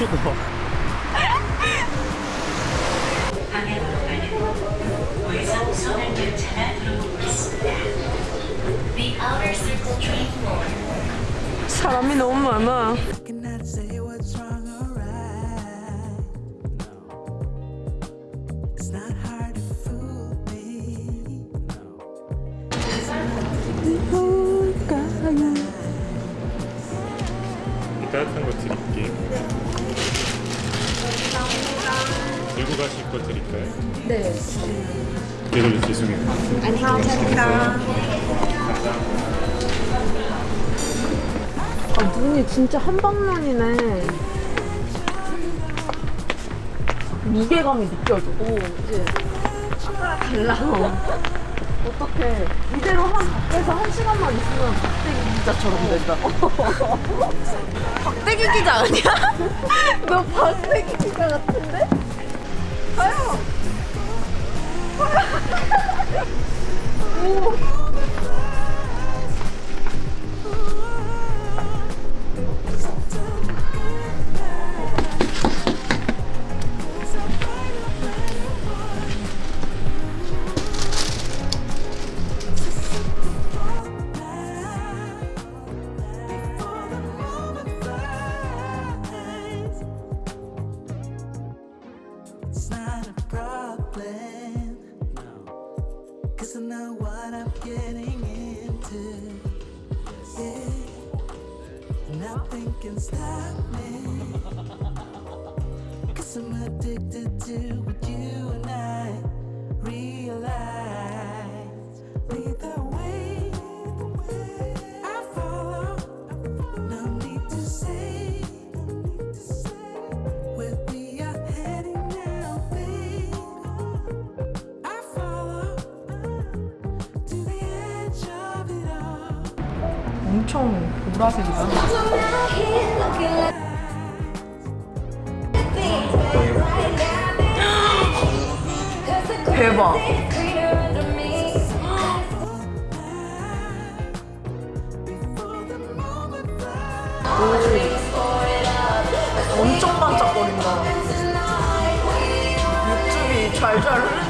4 사람이 너무 많아. 따뜻한 거 드릴게요. 들고 가실 거 드릴까요? 네. 그래도 죄송해요. 아, 눈이 진짜 한방눈이네. 무게감이 느껴지고, 이제. 아까랑 달라. 어떡해. 이대로 한 밖에서 한 시간만 있으면 박대기 기자처럼 된다. 박대기 기자 아니야? 너 박대기 기자 같은데? 가요! It's Nothing can stop me. Cause I'm addicted to what you and I realize. 엄청 보라색이다. 대박. 오, 엄청 반짝거린다. 육즙이 잘잘 흐르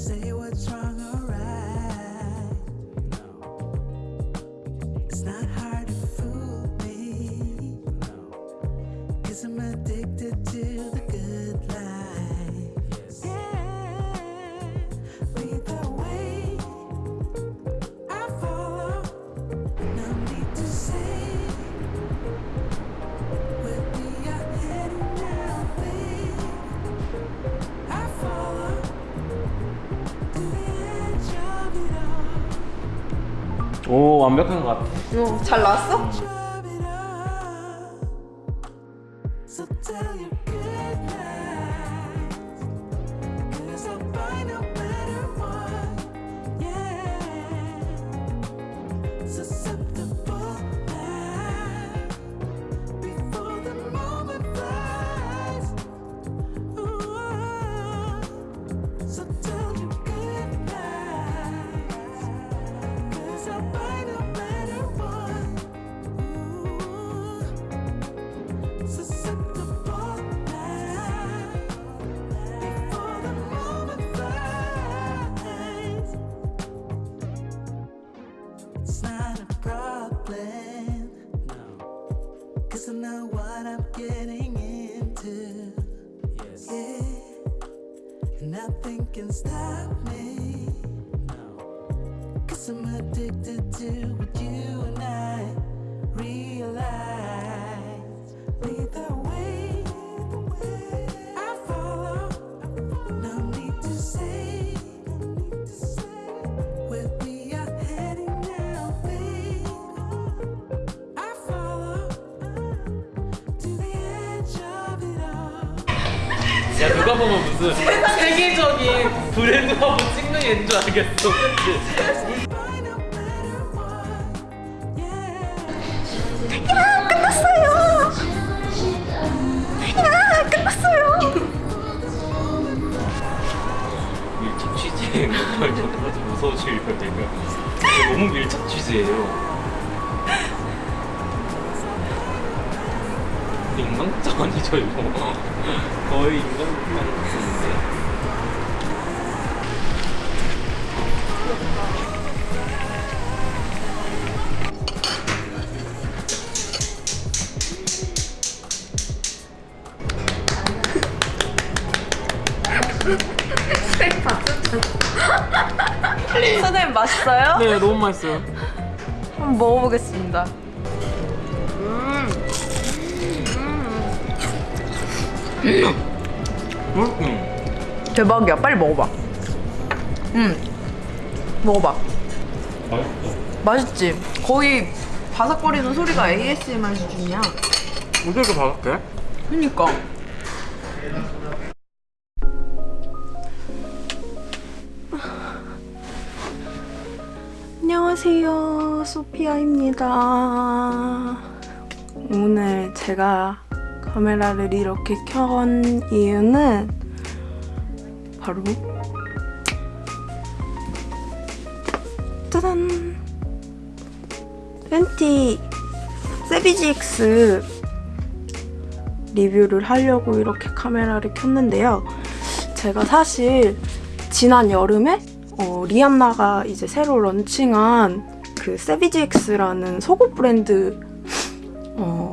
say 오 완벽한 것 같아. 어, 잘 나왔어? 야 누가 보면 무슨 세계적인 브랜드 화보 찍는 애인 줄 알겠어. 밀착 너무 밀착 취재예요. 인간극장 아니죠 이거? 거의 인간극장. 선생님 맛있어요? 네 너무 맛있어요. 한번 먹어보겠습니다. 음. 대박이야. 빨리 먹어봐. 음. 먹어봐. 맛있어? 맛있지? 거의 바삭거리는 소리가 ASMR 수준이야. 어떻게 이렇게 바삭해? 그니까. 안녕하세요. 소피아입니다. 오늘 제가 카메라를 이렇게 켠 이유는 바로 짜잔! 팬티 세비지엑스 리뷰를 하려고 이렇게 카메라를 켰는데요. 제가 사실 지난 여름에 어, 리안나가 이제 새로 런칭한 그 세비지엑스라는 속옷 브랜드 어,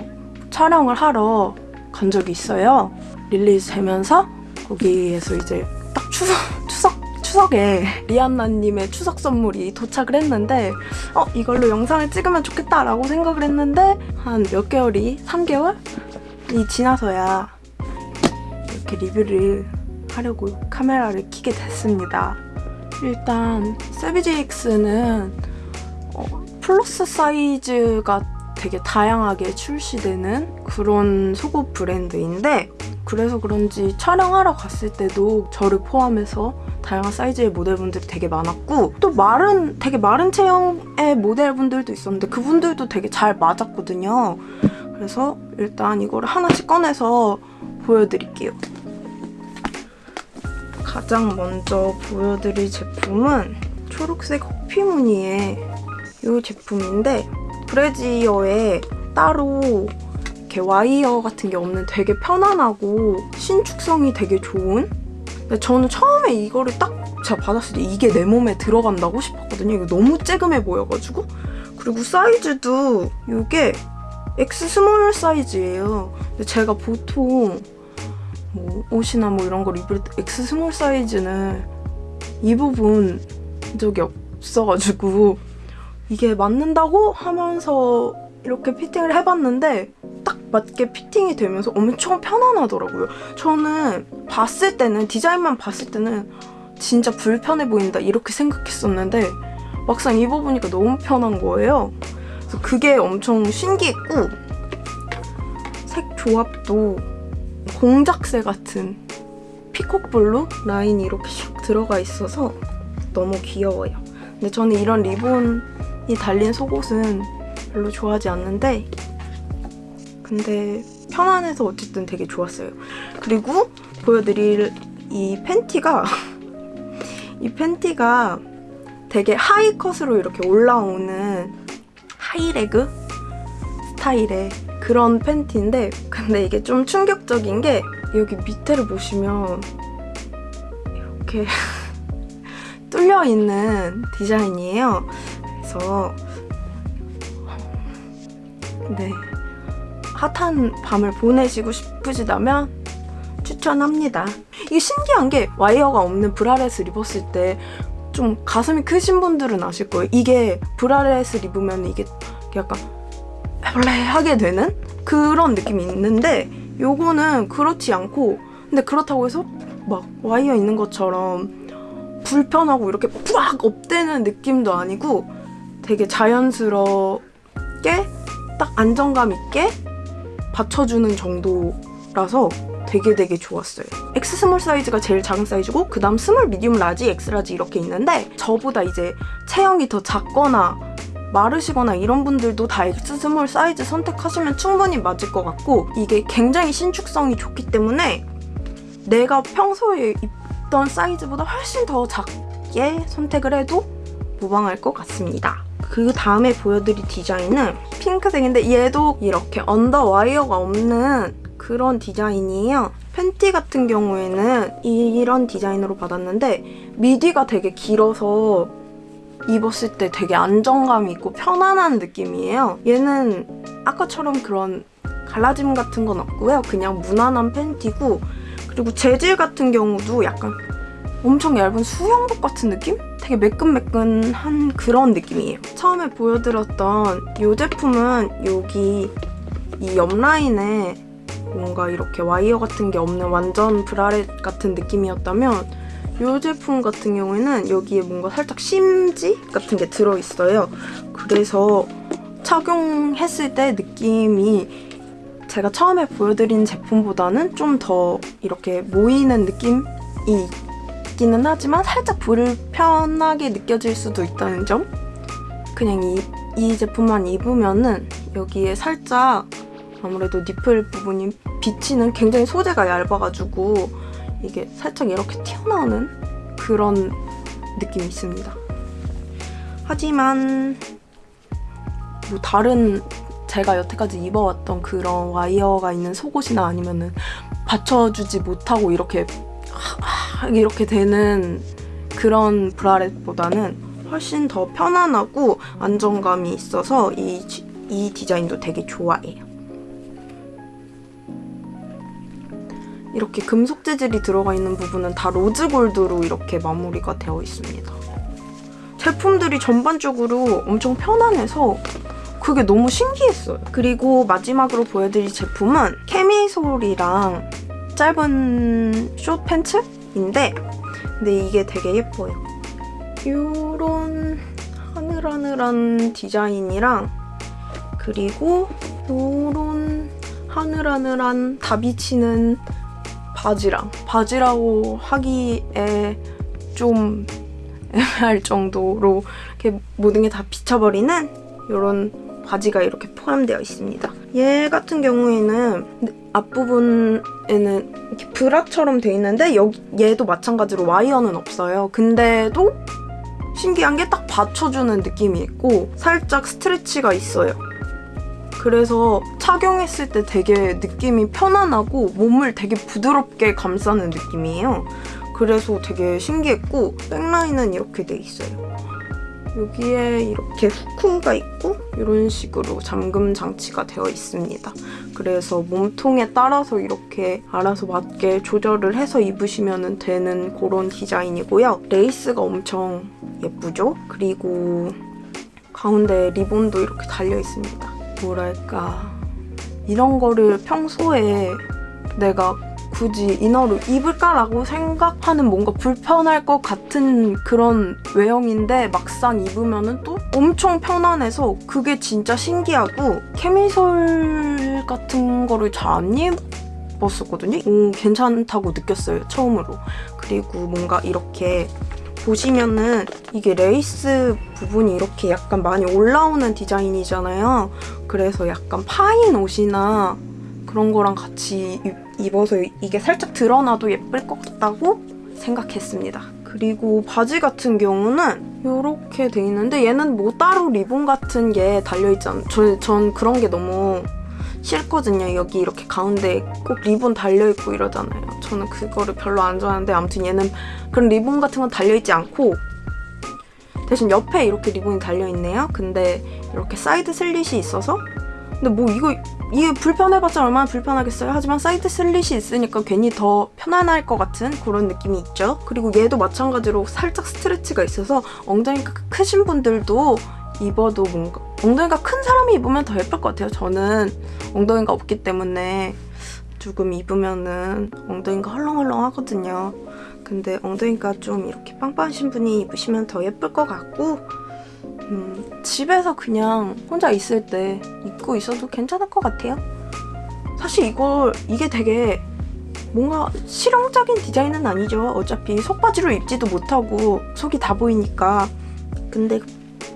촬영을 하러 간 적이 있어요. release 되면서 거기에서 이제 딱 추석 추석 추석에 리안나님의 추석 선물이 도착을 했는데 어 이걸로 영상을 찍으면 좋겠다라고 생각을 했는데 한 몇 개월이 3개월 이 지나서야 이렇게 리뷰를 하려고 카메라를 켜게 됐습니다. 일단 세비지엑스는 어, 플러스 사이즈가 되게 다양하게 출시되는 그런 속옷 브랜드인데 그래서 그런지 촬영하러 갔을 때도 저를 포함해서 다양한 사이즈의 모델분들이 되게 많았고 또 마른 되게 마른 체형의 모델분들도 있었는데 그분들도 되게 잘 맞았거든요. 그래서 일단 이거를 하나씩 꺼내서 보여드릴게요. 가장 먼저 보여드릴 제품은 초록색 호피 무늬의 이 제품인데 브래지어에 따로 이렇게 와이어 같은 게 없는 되게 편안하고 신축성이 되게 좋은 근데 저는 처음에 이거를 딱 제가 받았을 때 이게 내 몸에 들어간다고 싶었거든요. 이거 너무 쬐금해 보여가지고 그리고 사이즈도 이게 X small 사이즈예요. 근데 제가 보통 뭐 옷이나 뭐 이런 거 리뷰할 때 X small 사이즈는 입어본 적이 없어가지고 이게 맞는다고 하면서 이렇게 피팅을 해봤는데 딱 맞게 피팅이 되면서 엄청 편안하더라고요. 저는 봤을 때는 디자인만 봤을 때는 진짜 불편해 보인다 이렇게 생각했었는데 막상 입어보니까 너무 편한 거예요. 그래서 그게 엄청 신기했고 색 조합도 공작새 같은 피콕블루 라인이 이렇게 샥 들어가 있어서 너무 귀여워요. 근데 저는 이런 리본 이 달린 속옷은 별로 좋아하지 않는데 근데 편안해서 어쨌든 되게 좋았어요. 그리고 보여드릴 이 팬티가 이 팬티가 되게 하이컷으로 이렇게 올라오는 하이레그 스타일의 그런 팬티인데 근데 이게 좀 충격적인 게 여기 밑에를 보시면 이렇게 뚫려 있는 디자인이에요. 그래서 네 핫한 밤을 보내시고 싶으시다면 추천합니다. 이게 신기한 게 와이어가 없는 브라렛을 입었을 때 좀 가슴이 크신 분들은 아실 거예요. 이게 브라렛을 입으면 이게 약간 해볼래하게 되는 그런 느낌이 있는데 요거는 그렇지 않고 근데 그렇다고 해서 막 와이어 있는 것처럼 불편하고 이렇게 푸악 업되는 느낌도 아니고 되게 자연스럽게 딱 안정감 있게 받쳐주는 정도라서 되게 되게 좋았어요. X small 사이즈가 제일 작은 사이즈고 그 다음 small, medium, large, X large 이렇게 있는데 저보다 이제 체형이 더 작거나 마르시거나 이런 분들도 다 X small 사이즈 선택하시면 충분히 맞을 것 같고 이게 굉장히 신축성이 좋기 때문에 내가 평소에 입던 사이즈보다 훨씬 더 작게 선택을 해도 무방할 것 같습니다. 그 다음에 보여드릴 디자인은 핑크색인데 얘도 이렇게 underwire가 없는 그런 디자인이에요. 팬티 같은 경우에는 이런 디자인으로 받았는데 밑위가 되게 길어서 입었을 때 되게 안정감 있고 편안한 느낌이에요. 얘는 아까처럼 그런 갈라짐 같은 건 없고요. 그냥 무난한 팬티고 그리고 재질 같은 경우도 약간 엄청 얇은 수영복 같은 느낌? 되게 매끈매끈한 그런 느낌이에요. 처음에 보여드렸던 이 제품은 여기 이 옆라인에 뭔가 이렇게 와이어 같은 게 없는 완전 브라렛 같은 느낌이었다면 이 제품 같은 경우에는 여기에 뭔가 살짝 심지 같은 게 들어있어요. 그래서 착용했을 때 느낌이 제가 처음에 보여드린 제품보다는 좀 더 이렇게 모이는 느낌이 있기는 하지만 살짝 불편하게 느껴질 수도 있다는 점? 그냥 이, 이 제품만 입으면은 여기에 살짝 아무래도 니플 부분이 비치는 굉장히 소재가 얇아가지고 이게 살짝 이렇게 튀어나오는 그런 느낌이 있습니다. 하지만 뭐 다른 제가 여태까지 입어왔던 그런 와이어가 있는 속옷이나 아니면은 받쳐주지 못하고 이렇게 이렇게 되는 그런 브라렛보다는 훨씬 더 편안하고 안정감이 있어서 이, 이 디자인도 되게 좋아해요. 이렇게 금속 재질이 들어가 있는 부분은 다 로즈 골드로 이렇게 마무리가 되어 있습니다. 제품들이 전반적으로 엄청 편안해서 그게 너무 신기했어요. 그리고 마지막으로 보여드릴 제품은 케미솔이랑 짧은 숏 팬츠 인데 근데 이게 되게 예뻐요. 이런 하늘하늘한 디자인이랑 그리고 이런 하늘하늘한 다비치는 바지랑 바지라고 하기에 좀 애매할 정도로 이렇게 모든 게 다 비쳐버리는 이런 바지가 이렇게 포함되어 있습니다. 얘 같은 경우에는 앞부분에는 이렇게 브라처럼 돼 있는데 여기 얘도 마찬가지로 와이어는 없어요. 근데도 신기한 게 딱 받쳐주는 느낌이 있고 살짝 스트레치가 있어요. 그래서 착용했을 때 되게 느낌이 편안하고 몸을 되게 부드럽게 감싸는 느낌이에요. 그래서 되게 신기했고 백라인은 이렇게 돼 있어요. 여기에 이렇게 후크가 있고 이런 식으로 잠금 장치가 되어 있습니다. 그래서 몸통에 따라서 이렇게 알아서 맞게 조절을 해서 입으시면 되는 그런 디자인이고요. 레이스가 엄청 예쁘죠? 그리고 가운데 리본도 이렇게 달려 있습니다. 뭐랄까 이런 거를 평소에 내가 굳이 inner를 입을까라고 생각하는 뭔가 불편할 것 같은 그런 외형인데 막상 입으면 또 엄청 편안해서 그게 진짜 신기하고 캐미솔 같은 거를 잘 안 입었었거든요. 오, 괜찮다고 느꼈어요, 처음으로. 그리고 뭔가 이렇게 보시면은 이게 레이스 부분이 이렇게 약간 많이 올라오는 디자인이잖아요. 그래서 약간 파인 옷이나 그런 거랑 같이 입어서 이게 살짝 드러나도 예쁠 것 같다고 생각했습니다. 그리고 바지 같은 경우는 이렇게 돼 있는데 얘는 뭐 따로 리본 같은 게 달려있지 않... 전, 전 그런 게 너무 싫거든요. 여기 이렇게 가운데 꼭 리본 달려있고 이러잖아요. 저는 그거를 별로 안 좋아하는데 아무튼 얘는 그런 리본 같은 건 달려있지 않고 대신 옆에 이렇게 리본이 달려있네요. 근데 이렇게 사이드 슬릿이 있어서 근데 뭐 이거 이게 불편해봤자 얼마나 불편하겠어요. 하지만 사이드 슬릿이 있으니까 괜히 더 편안할 것 같은 그런 느낌이 있죠. 그리고 얘도 마찬가지로 살짝 스트레치가 있어서 엉덩이가 크신 분들도 입어도 뭔가 엉덩이가 큰 사람이 입으면 더 예쁠 것 같아요. 저는 엉덩이가 없기 때문에 조금 입으면은 엉덩이가 헐렁헐렁 하거든요. 근데 엉덩이가 좀 이렇게 빵빵하신 분이 입으시면 더 예쁠 것 같고 음, 집에서 그냥 혼자 있을 때 입고 있어도 괜찮을 것 같아요. 사실 이걸 이게 되게 뭔가 실용적인 디자인은 아니죠. 어차피 속바지로 입지도 못하고 속이 다 보이니까. 근데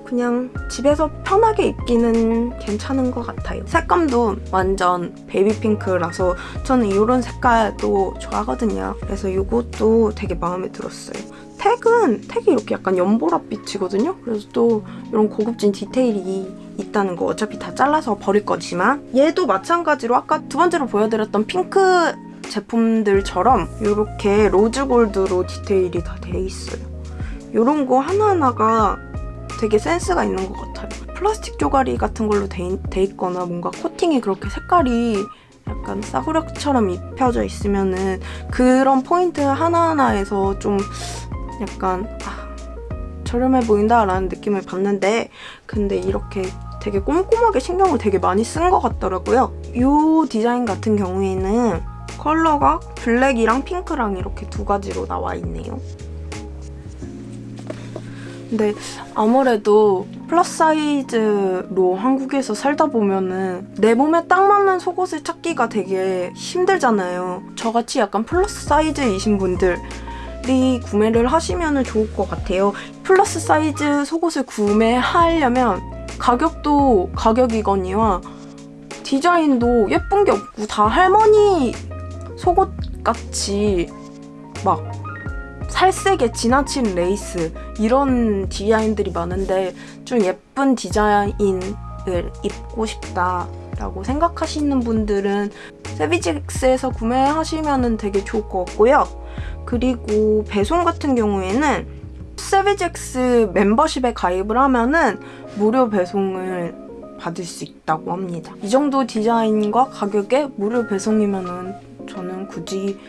그냥 집에서 편하게 입기는 괜찮은 것 같아요. 색감도 완전 베이비핑크라서 저는 이런 색깔도 좋아하거든요. 그래서 이것도 되게 마음에 들었어요. tag은 tag이 이렇게 약간 연보라빛이거든요. 그래서 또 이런 고급진 디테일이 있다는 거 어차피 다 잘라서 버릴 거지만 얘도 마찬가지로 아까 두 번째로 보여드렸던 핑크 제품들처럼 이렇게 rose gold로 디테일이 다 돼 있어요. 이런 거 하나하나가 되게 센스가 있는 것 같아요. 플라스틱 조가리 같은 걸로 돼, 돼 있거나 뭔가 코팅이 그렇게 색깔이 약간 싸구려처럼 입혀져 있으면은 그런 포인트 하나하나에서 좀 약간 아, 저렴해 보인다 라는 느낌을 받는데 근데 이렇게 되게 꼼꼼하게 신경을 되게 많이 쓴 것 같더라고요. 이 디자인 같은 경우에는 컬러가 블랙이랑 핑크랑 이렇게 두 가지로 나와 있네요. 근데 아무래도 플러스 사이즈로 한국에서 살다 보면은 내 몸에 딱 맞는 속옷을 찾기가 되게 힘들잖아요. 저같이 약간 플러스 사이즈이신 분들 이 구매를 하시면 좋을 것 같아요. 플러스 사이즈 속옷을 구매하려면 가격도 가격이거니와 디자인도 예쁜 게 없고 다 할머니 속옷 같이 막 살색에 지나친 레이스 이런 디자인들이 많은데 좀 예쁜 디자인을 입고 싶다 라고 생각하시는 분들은 세비직스에서 구매하시면 되게 좋을 것 같고요. 그리고 배송 같은 경우에는 세비직스 멤버십에 가입을 하면은 무료 배송을 받을 수 있다고 합니다. 이 정도 디자인과 가격에 무료 배송이면은 저는 굳이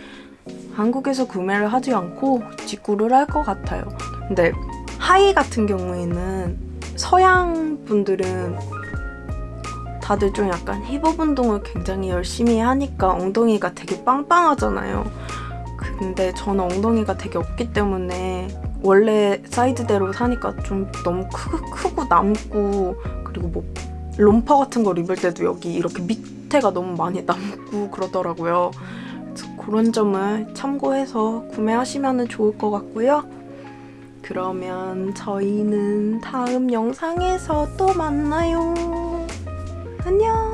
한국에서 구매를 하지 않고 직구를 할 것 같아요. 근데 하이 같은 경우에는 서양 분들은 다들 좀 약간 힙업 운동을 굉장히 열심히 하니까 엉덩이가 되게 빵빵하잖아요. 근데 저는 엉덩이가 되게 없기 때문에 원래 사이즈대로 사니까 좀 너무 크, 크고 남고 그리고 뭐 롬퍼 같은 걸 입을 때도 여기 이렇게 밑에가 너무 많이 남고 그러더라고요. 그런 점을 참고해서 구매하시면 좋을 것 같고요. 그러면 저희는 다음 영상에서 또 만나요. 안녕!